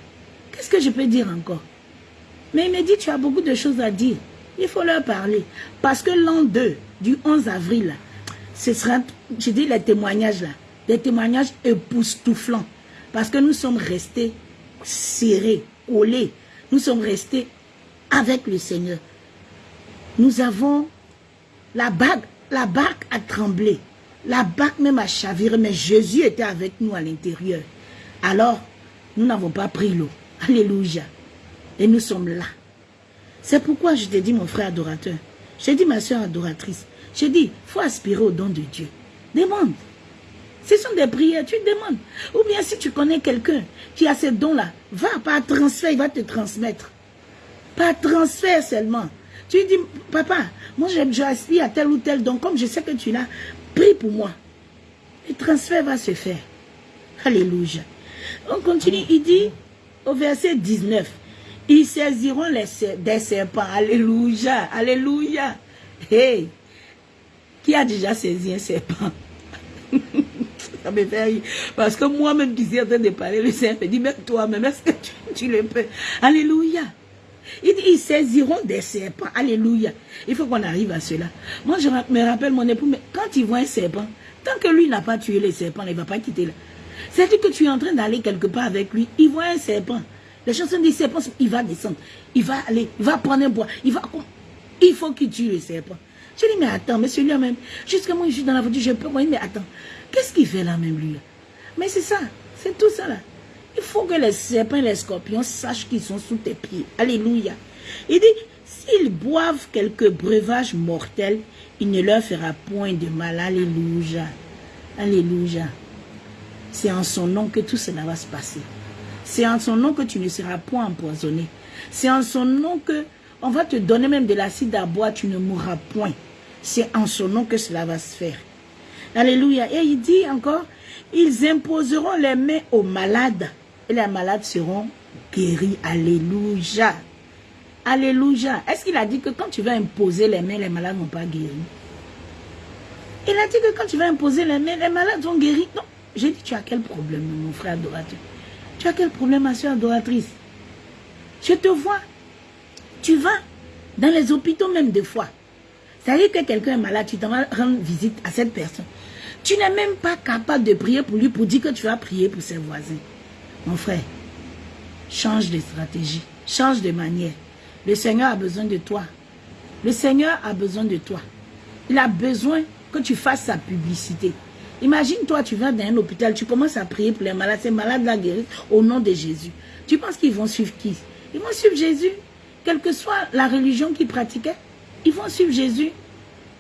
Qu'est-ce que je peux dire encore? Mais il me dit, tu as beaucoup de choses à dire. Il faut leur parler. Parce que l'an 2, du 11 avril, ce sera, je dis les témoignages là, des témoignages époustouflants. Parce que nous sommes restés serrés, collés. Nous sommes restés avec le Seigneur. Nous avons la bague, la barque a tremblé. La barque même a chaviré, mais Jésus était avec nous à l'intérieur. Alors, nous n'avons pas pris l'eau. Alléluia. Et nous sommes là. C'est pourquoi je t'ai dit, mon frère adorateur, j'ai dit, ma soeur adoratrice, j'ai dit, il faut aspirer au don de Dieu. Demande. Ce sont des prières, tu demandes. Ou bien si tu connais quelqu'un qui a ces dons-là, va par transfert, il va te transmettre. Par transfert seulement. Tu dis, papa, moi j'aspire à tel ou tel don, comme je sais que tu l'as, prie pour moi. Le transfert va se faire. Alléluia. On continue, il dit au verset 19, ils saisiront les, des serpents. Alléluia, alléluia. Hey, qui a déjà saisi un serpent? *laughs* Ça me fait rire. Parce que moi-même qui suis en train de parler, le Seigneur me dit, même toi-même, est-ce que tu, le peux? Alléluia. Il dit, ils saisiront des serpents. Alléluia. Il faut qu'on arrive à cela. Moi, je me rappelle mon époux, mais quand il voit un serpent, tant que lui n'a pas tué les serpents, il ne va pas quitter là. C'est-à-dire que tu es en train d'aller quelque part avec lui, il voit un serpent. Les chansons disent serpent, il va descendre, il va aller, il va prendre un bois, il va... Il faut qu'il tue le serpent. Je dis, mais attends, mais celui-là même, jusqu'à moi, je suis dans la voiture, je peux, mais attends, qu'est-ce qu'il fait là même, lui? Mais c'est ça, c'est tout ça là. Il faut que les serpents et les scorpions sachent qu'ils sont sous tes pieds. Alléluia. Il dit, s'ils boivent quelques breuvages mortels, il ne leur fera point de mal. Alléluia. Alléluia. C'est en son nom que tout cela va se passer. C'est en son nom que tu ne seras point empoisonné. C'est en son nom que on va te donner même de l'acide à boire, tu ne mourras point. C'est en son nom que cela va se faire. Alléluia. Et il dit encore, ils imposeront les mains aux malades et les malades seront guéris. Alléluia. Alléluia. Est-ce qu'il a dit que quand tu vas imposer les mains, les malades ne vont pas guérir Il a dit que quand tu vas imposer les mains, les malades vont guérir. Non. J'ai dit, tu as quel problème, mon frère adorateur? Tu as quel problème, ma soeur adoratrice? Je te vois. Tu vas dans les hôpitaux même des fois. Ça veut dire que quelqu'un est malade, tu t'en vas rendre visite à cette personne. Tu n'es même pas capable de prier pour lui pour dire que tu vas prier pour ses voisins. Mon frère, change de stratégie, change de manière. Le Seigneur a besoin de toi. Le Seigneur a besoin de toi. Il a besoin que tu fasses sa publicité. Imagine-toi, tu vas dans un hôpital, tu commences à prier pour les malades, ces malades la guérissent au nom de Jésus. Tu penses qu'ils vont suivre qui? Ils vont suivre Jésus. Quelle que soit la religion qu'ils pratiquaient, ils vont suivre Jésus.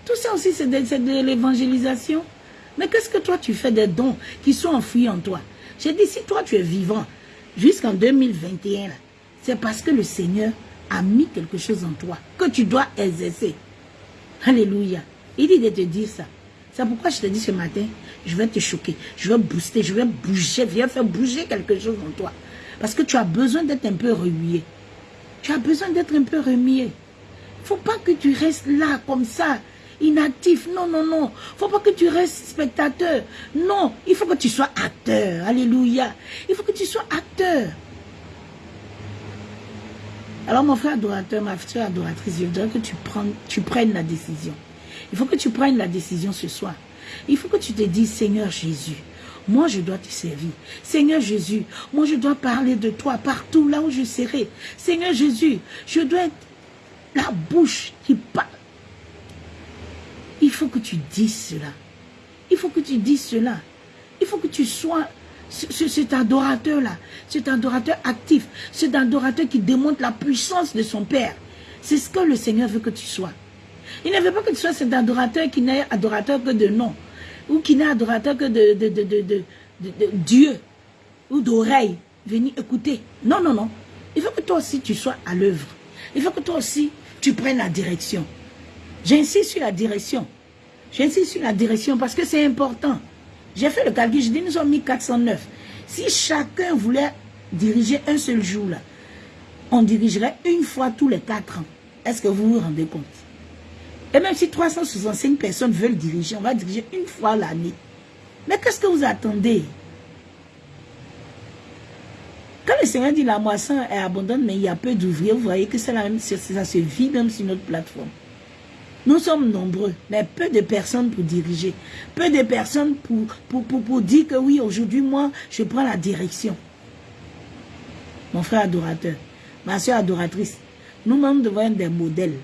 Tout ça aussi, c'est de, de l'évangélisation. Mais qu'est-ce que toi, tu fais des dons qui sont enfouis en toi? J'ai dit, si toi, tu es vivant jusqu'en 2021, c'est parce que le Seigneur a mis quelque chose en toi que tu dois exercer. Alléluia. Il dit de te dire ça. C'est pourquoi je te dis ce matin, je vais te choquer, je vais booster, je vais bouger, viens faire bouger quelque chose en toi. Parce que tu as besoin d'être un peu remué. Tu as besoin d'être un peu remué. Il ne faut pas que tu restes là comme ça, inactif. Non, non, non. Faut pas que tu restes spectateur. Non, il faut que tu sois acteur. Alléluia. Il faut que tu sois acteur. Alors mon frère adorateur, ma soeur adoratrice, je voudrais que tu, tu prennes la décision. Il faut que tu prennes la décision ce soir. Il faut que tu te dises, Seigneur Jésus, moi je dois te servir. Seigneur Jésus, moi je dois parler de toi partout là où je serai. Seigneur Jésus, je dois être la bouche qui parle. Il faut que tu dises cela. Il faut que tu dises cela. Il faut que tu sois cet adorateur-là, cet adorateur actif, cet adorateur qui démontre la puissance de son Père. C'est ce que le Seigneur veut que tu sois. Il ne veut pas que tu sois cet adorateur qui n'est adorateur que de nom, ou qui n'est adorateur que de, Dieu, ou d'oreille. Venir écouter. Non, non, non. Il faut que toi aussi tu sois à l'œuvre. Il faut que toi aussi tu prennes la direction. J'insiste sur la direction. J'insiste sur la direction parce que c'est important. J'ai fait le calcul, je dis nous sommes mis 409. Si chacun voulait diriger un seul jour, là, on dirigerait une fois tous les quatre ans. Est-ce que vous vous rendez compte? Et même si 365 personnes veulent diriger, on va diriger une fois l'année. Mais qu'est-ce que vous attendez? Que le Seigneur dit la moisson est abondante, mais il y a peu d'ouvriers, vous voyez que ça se vit même sur notre plateforme. Nous sommes nombreux, mais peu de personnes pour diriger. Peu de personnes pour, pour, pour, pour dire que oui, aujourd'hui, moi, je prends la direction. Mon frère adorateur, ma soeur adoratrice, nous-mêmes devons être des modèles.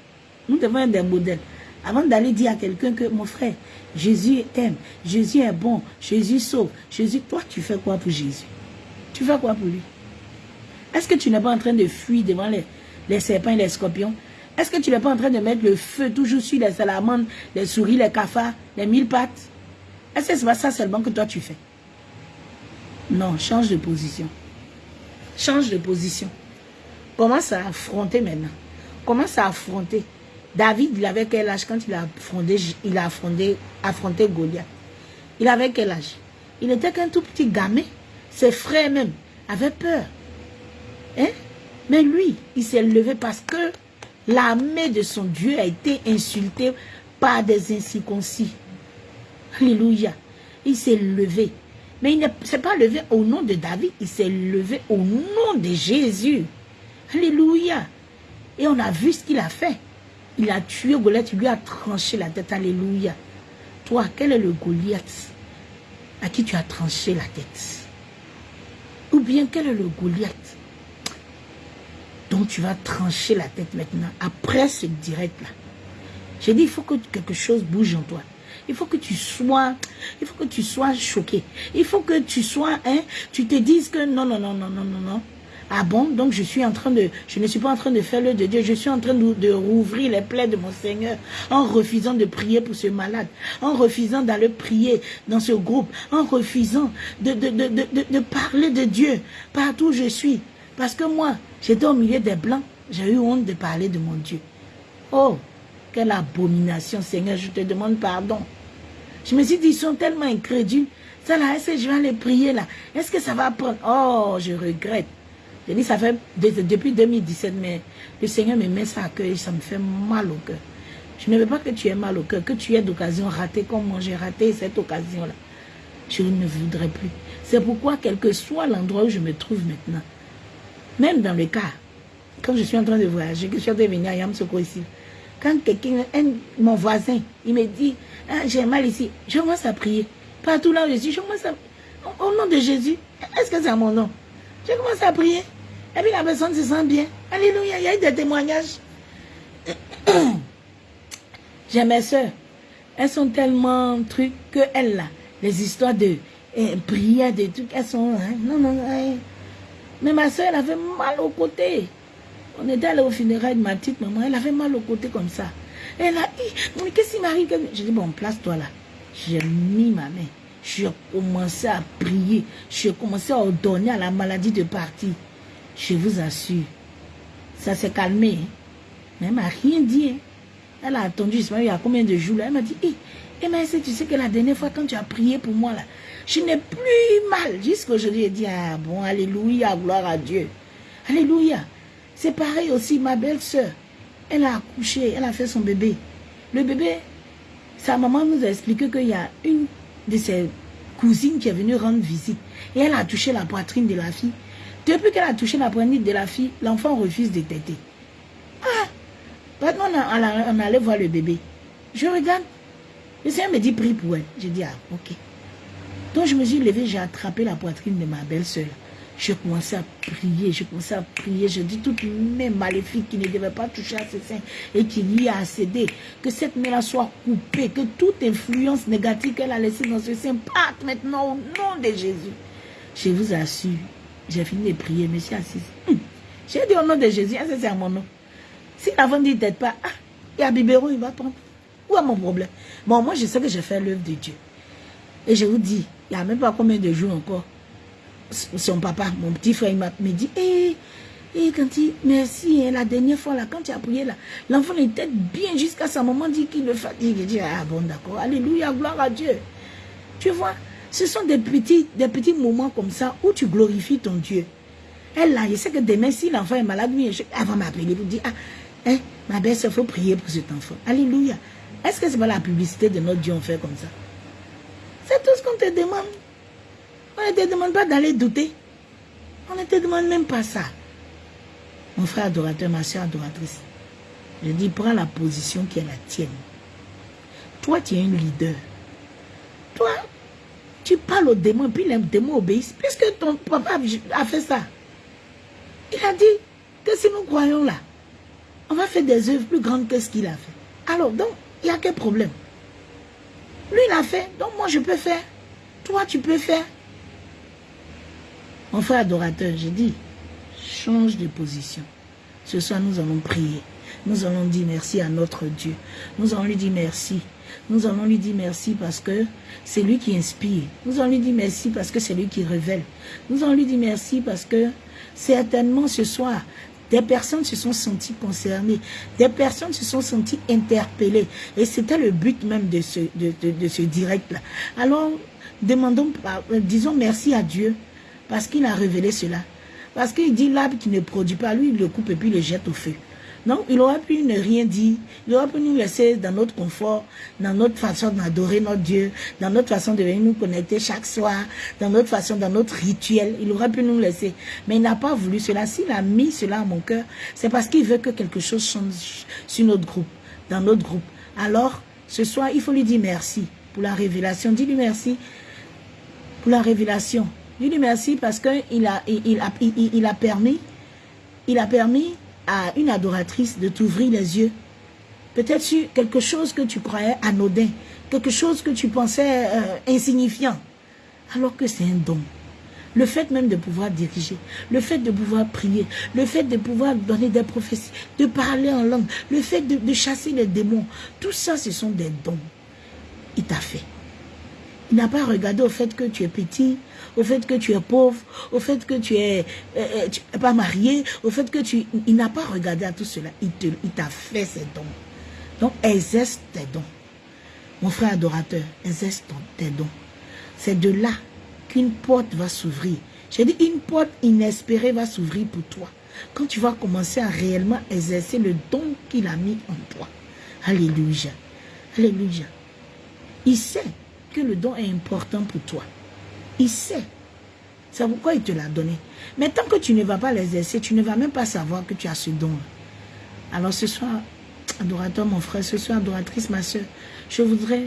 Nous devons être des modèles. Avant d'aller dire à quelqu'un que mon frère, Jésus t'aime, Jésus est bon, Jésus sauve, Jésus, toi tu fais quoi pour Jésus? Tu fais quoi pour lui? Est-ce que tu n'es pas en train de fuir devant les, les serpents et les scorpions? Est-ce que tu n'es pas en train de mettre le feu toujours sur les salamandres, les souris, les cafards, les mille pattes? Est-ce que c'est pas ça seulement que toi tu fais? Non, change de position. Change de position. Commence à affronter maintenant. Commence à affronter. David, il avait quel âge quand il a affronté, il a affronté, affronté Goliath? Il avait quel âge? Il était qu'un tout petit gamin. Ses frères même avaient peur. Hein? Mais lui, il s'est levé parce que l'armée de son Dieu a été insultée par des incirconcis. Alléluia. Il s'est levé. Mais il ne s'est pas levé au nom de David, il s'est levé au nom de Jésus. Alléluia. Et on a vu ce qu'il a fait. Il a tué Goliath, il lui a tranché la tête. Alléluia. Toi, quel est le Goliath à qui tu as tranché la tête? Ou bien quel est le Goliath dont tu vas trancher la tête maintenant, après ce direct-là J'ai dit, il faut que quelque chose bouge en toi. Il faut que tu sois, il faut que tu sois choqué. Il faut que tu sois, hein, tu te dises que non, non, non, non, non, non, non. Ah bon, donc je suis en train de, je ne suis pas en train de faire le de Dieu, je suis en train de, rouvrir les plaies de mon Seigneur en refusant de prier pour ce malade, en refusant d'aller prier dans ce groupe, en refusant de, de, de, de, parler de Dieu partout où je suis. Parce que moi, j'étais au milieu des blancs, j'ai eu honte de parler de mon Dieu. Oh, quelle abomination, Seigneur, je te demande pardon. Je me suis dit, ils sont tellement incrédules. Ça là, est-ce que je vais aller prier là? Est-ce que ça va prendre? Oh, je regrette. Je dis, ça fait depuis 2017, mais le Seigneur me met ça à cœur et ça me fait mal au cœur. Je ne veux pas que tu aies mal au cœur, que tu aies d'occasion ratée comme moi j'ai raté cette occasion-là. Je ne voudrais plus. C'est pourquoi, quel que soit l'endroit où je me trouve maintenant, même dans le cas, quand je suis en train de voyager, que je suis en train de venir à Yamsoko ici, quand quelqu'un, mon voisin, il me dit, ah, j'ai mal ici, je commence à prier. Partout là où je suis, je commence à... Au nom de Jésus, est-ce que c'est à mon nom? Je commence à prier. Et puis la personne se sent bien. Alléluia, il y a eu des témoignages. *clears throat* J'ai mes soeurs. Elles sont tellement trucs que elles là, les histoires de eh, prière, des trucs, elles sont... Hein, non, non, non. Mais ma soeur, elle avait mal au côté. On était allé au funérail de ma petite maman, elle avait mal au côté comme ça. Elle a dit, qu'est-ce qui m'arrive Je dis, bon, place-toi là. J'ai mis ma main. J'ai commencé à prier. J'ai commencé à ordonner à la maladie de partir. Je vous assure, ça s'est calmé. Hein. Mais elle m'a rien dit. Hein. Elle a attendu, il y a combien de jours là. Elle m'a dit, hé, eh, mais tu sais que la dernière fois quand tu as prié pour moi là, je n'ai plus mal. Jusqu'aujourd'hui, elle dit, ah bon, alléluia, gloire à Dieu. Alléluia. C'est pareil aussi, ma belle-sœur. Elle a accouché, elle a fait son bébé. Le bébé, sa maman nous a expliqué qu'il y a une de ses cousines qui est venue rendre visite. Et elle a touché la poitrine de la fille. Depuis qu'elle a touché la poitrine de la fille, l'enfant refuse de téter. Ah Maintenant, on, on allait voir le bébé. Je regarde. Le Seigneur me dit, prie pour elle. Je dis, ah, ok. Donc je me suis levée, j'ai attrapé la poitrine de ma belle-sœur. Je commençais à prier, je commençais à prier. Je dis toutes mains maléfiques qui ne devaient pas toucher à ses seins et qui lui a accédé, que cette main-là soit coupée, que toute influence négative qu'elle a laissée dans ce sein parte maintenant au nom de Jésus. Je vous assure, j'ai fini de prier, mais je suis assise. Hum. J'ai dit au nom de Jésus, c'est à mon nom. Si l'avant dit peut pas, ah, il y a biberon, il va prendre. Où est mon problème? Bon, moi, je sais que j'ai fait l'œuvre de Dieu. Et je vous dis, il n'y a même pas combien de jours encore son papa, mon petit frère, il m'a dit, hé, eh, eh, quand il, merci, hein, la dernière fois, là, quand tu as prié, là, l'enfant était bien jusqu'à ce moment dit qu'il le fatigue. Il dit, ah bon, d'accord, alléluia, gloire à Dieu. Tu vois, ce sont des petits, des petits moments comme ça où tu glorifies ton Dieu. Elle, là, je sais que demain, si l'enfant est malade, elle va m'appeler pour dire, ah, hein, ma belle, il faut prier pour cet enfant. Alléluia. Est-ce que c'est pas la publicité de notre Dieu, on fait comme ça? C'est tout ce qu'on te demande. On ne te demande pas d'aller douter. On ne te demande même pas ça. Mon frère adorateur, ma soeur adoratrice, je dis, prends la position qui est la tienne. Toi, tu es un leader. Toi, tu parles aux démons, puis les démons obéissent. Puisque ton papa a fait ça. Il a dit que si nous croyons là, on va faire des œuvres plus grandes que ce qu'il a fait. Alors, donc, il n'y a quel problème? Lui, il a fait, donc moi, je peux faire. Toi, tu peux faire. Mon frère adorateur, j'ai dit, change de position. Ce soir, nous allons prier. Nous allons dire merci à notre Dieu. Nous allons lui dire merci. Nous allons lui dire merci parce que c'est lui qui inspire. Nous allons lui dire merci parce que c'est lui qui révèle. Nous allons lui dire merci parce que certainement ce soir, des personnes se sont senties concernées. Des personnes se sont senties interpellées. Et c'était le but même de ce, direct-là. Alors, demandons, disons merci à Dieu parce qu'il a révélé cela. Parce qu'il dit l'arbre qui ne produit pas, lui, il le coupe et puis il le jette au feu. Non, il aurait pu ne rien dire. Il aurait pu nous laisser dans notre confort, dans notre façon d'adorer notre Dieu, dans notre façon de venir nous connecter chaque soir, dans notre façon, dans notre rituel. Il aurait pu nous laisser. Mais il n'a pas voulu cela. S'il a mis cela à mon cœur, c'est parce qu'il veut que quelque chose change sur notre groupe, dans notre groupe. Alors, ce soir, il faut lui dire merci pour la révélation. Dis-lui merci pour la révélation. Dis-lui merci parce qu'il a, il, a, il a permis, il a permis à une adoratrice de t'ouvrir les yeux. Peut-être sur quelque chose que tu croyais anodin, quelque chose que tu pensais euh, insignifiant, alors que c'est un don. Le fait même de pouvoir diriger, le fait de pouvoir prier, le fait de pouvoir donner des prophéties, de parler en langue, le fait de, de chasser les démons, tout ça, ce sont des dons. Il t'a fait. Il n'a pas regardé au fait que tu es petit, au fait que tu es pauvre, au fait que tu es, euh, euh, pas marié, au fait que tu... Il n'a pas regardé à tout cela. Il t'a fait ses dons. Donc, exerce tes dons. Mon frère adorateur, exerce tes dons. C'est de là qu'une porte va s'ouvrir. J'ai dit, une porte inespérée va s'ouvrir pour toi. Quand tu vas commencer à réellement exercer le don qu'il a mis en toi. Alléluia. Alléluia. Il sait que le don est important pour toi. Il sait. C'est pourquoi il te l'a donné. Mais tant que tu ne vas pas l'exercer, tu ne vas même pas savoir que tu as ce don. Alors ce soir, adorateur mon frère, ce soir, adoratrice ma soeur, je voudrais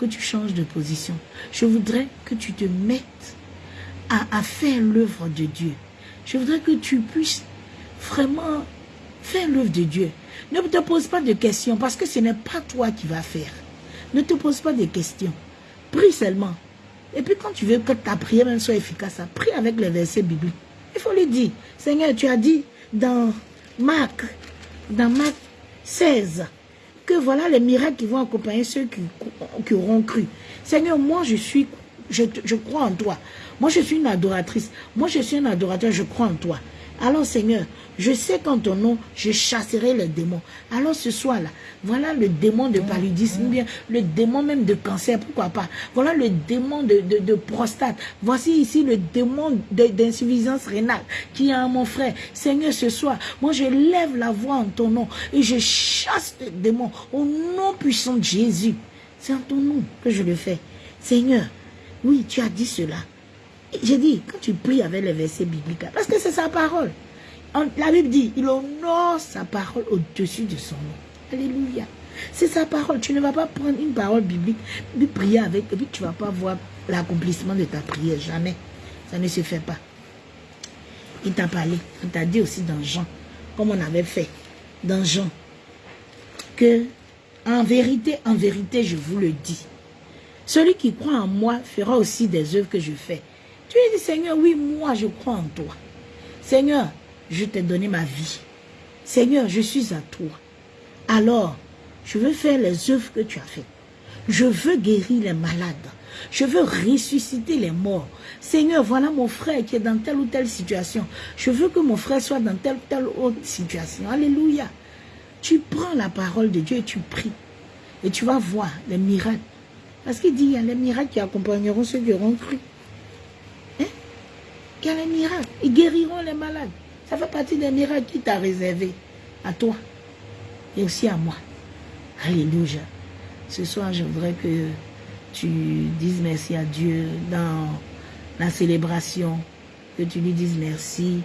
que tu changes de position. Je voudrais que tu te mettes à, à faire l'œuvre de Dieu. Je voudrais que tu puisses vraiment faire l'œuvre de Dieu. Ne te pose pas de questions parce que ce n'est pas toi qui vas faire. Ne te pose pas de questions. Prie seulement. Et puis quand tu veux que ta prière soit efficace, prie avec les versets bibliques. Il faut lui dire, Seigneur, tu as dit dans Marc, dans Marc 16, que voilà les miracles qui vont accompagner ceux qui, qui auront cru. Seigneur, moi je suis, je crois en toi. Moi je suis une adoratrice. Moi je suis un adorateur, je crois en toi. Alors Seigneur, je sais qu'en ton nom, je chasserai les démons. Alors ce soir-là, voilà le démon de paludisme, bien le démon même de cancer, pourquoi pas. Voilà le démon de, prostate. Voici ici le démon d'insuffisance rénale qui est à mon frère. Seigneur, ce soir, moi je lève la voix en ton nom et je chasse les démons au nom puissant de Jésus. C'est en ton nom que je le fais. Seigneur, oui, tu as dit cela. J'ai dit, quand tu pries avec les versets bibliques, parce que c'est sa parole. La Bible dit, il honore sa parole au-dessus de son nom. Alléluia. C'est sa parole. Tu ne vas pas prendre une parole biblique, puis prier avec, et puis tu ne vas pas voir l'accomplissement de ta prière. Jamais. Ça ne se fait pas. Il t'a parlé. Il t'a dit aussi dans Jean, comme on avait fait dans Jean, que en vérité, en vérité, je vous le dis, celui qui croit en moi fera aussi des œuvres que je fais. Tu lui dis, Seigneur, oui, moi, je crois en toi. Seigneur, je t'ai donné ma vie. Seigneur, je suis à toi. Alors, je veux faire les œuvres que tu as faites. Je veux guérir les malades. Je veux ressusciter les morts. Seigneur, voilà mon frère qui est dans telle ou telle situation. Je veux que mon frère soit dans telle ou telle autre situation. Alléluia. Tu prends la parole de Dieu et tu pries. Et tu vas voir les miracles. Parce qu'il dit, il y a les miracles qui accompagneront ceux qui auront cru. Il y a les miracles. Ils guériront les malades. Ça fait partie des miracles qui t'a réservé à toi et aussi à moi. Alléluia. Ce soir, je voudrais que tu dises merci à Dieu dans la célébration, que tu lui dises merci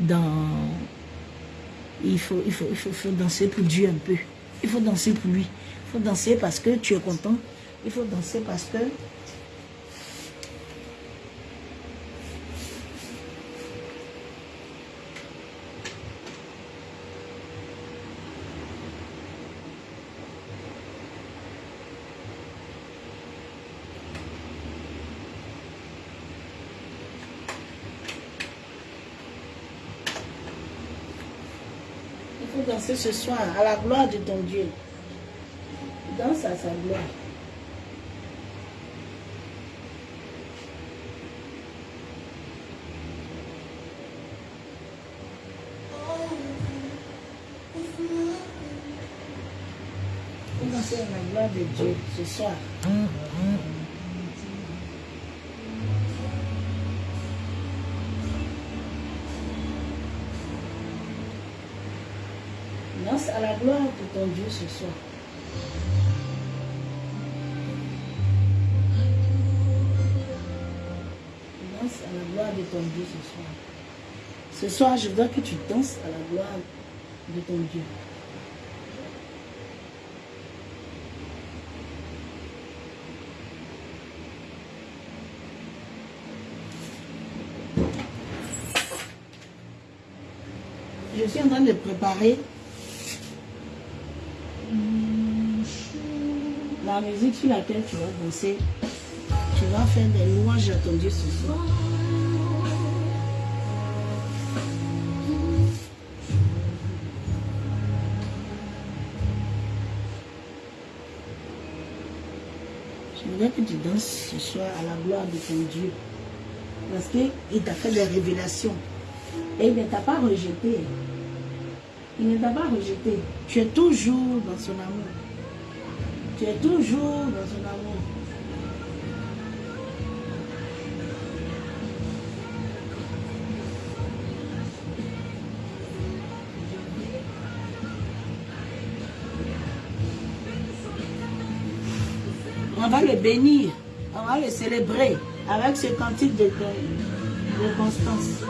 dans... Il, faut, il, faut, il faut danser pour Dieu un peu. Il faut danser pour lui. Il faut danser parce que tu es content. Il faut danser parce que danser ce soir à la gloire de ton Dieu. Danse à sa gloire. Danser à la gloire de Dieu ce soir. à la gloire de ton Dieu ce soir. Danse à la gloire de ton Dieu ce soir. Ce soir, je veux que tu danses à la gloire de ton Dieu. Je suis en train de préparer la musique sur laquelle tu vas danser, tu vas faire des louanges à ton Dieu ce soir. Je voudrais que tu danses ce soir à la gloire de ton Dieu. Parce qu'il t'a fait des révélations. Et il ne t'a pas rejeté. Il ne t'a pas rejeté. Tu es toujours dans son amour. Tu es toujours dans son amour. On va le bénir, on va le célébrer avec ce cantique de, de Constance.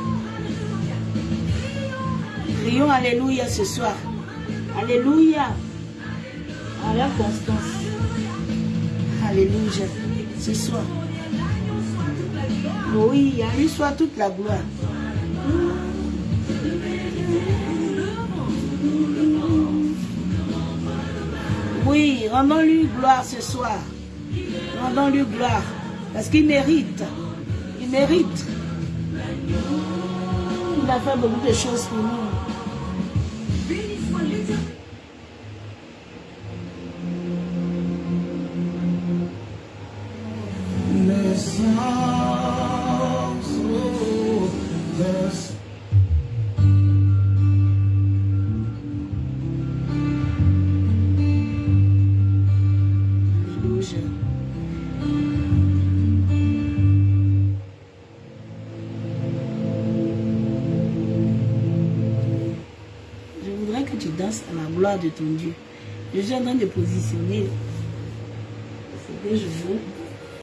Prions Alléluia ce soir. Alléluia. Avec Constance. Alléluia. Ce soir. Oui, à lui soit toute la gloire. Oui, rendons-lui gloire ce soir. Rendons-lui gloire. Parce qu'il mérite. Il mérite. Il a fait beaucoup de choses pour nous. Je suis en train de positionner